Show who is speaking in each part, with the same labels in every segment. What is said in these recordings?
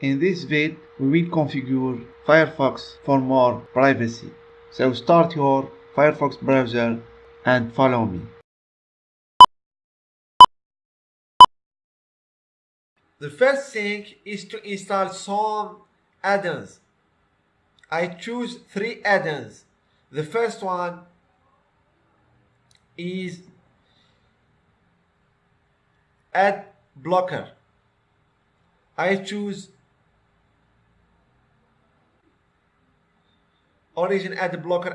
Speaker 1: In this vid, we will configure Firefox for more privacy. So start your Firefox browser and follow me.
Speaker 2: The first thing is to install some add-ons. I choose three add-ons. The first one is ad blocker. I choose origin ad blocker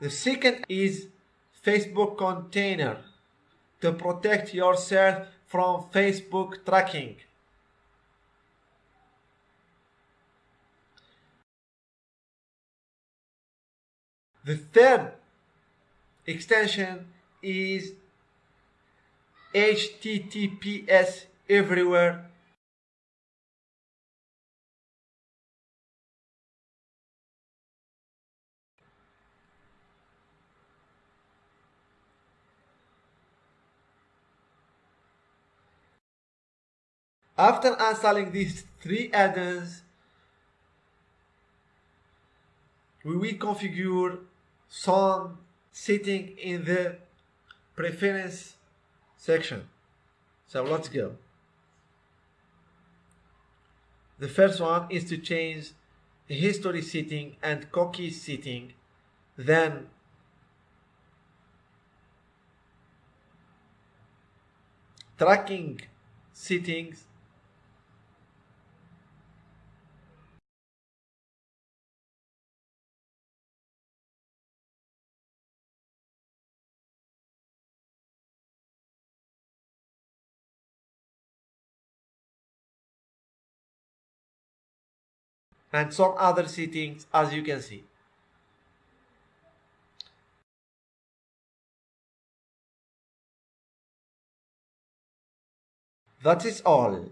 Speaker 2: The second is Facebook container to protect yourself from Facebook tracking. The third extension is HTTPS everywhere After installing these three add-ons, we will configure some setting in the preference section. So let's go. The first one is to change the history setting and cookie setting. Then tracking settings and some other settings as you can see. That is all.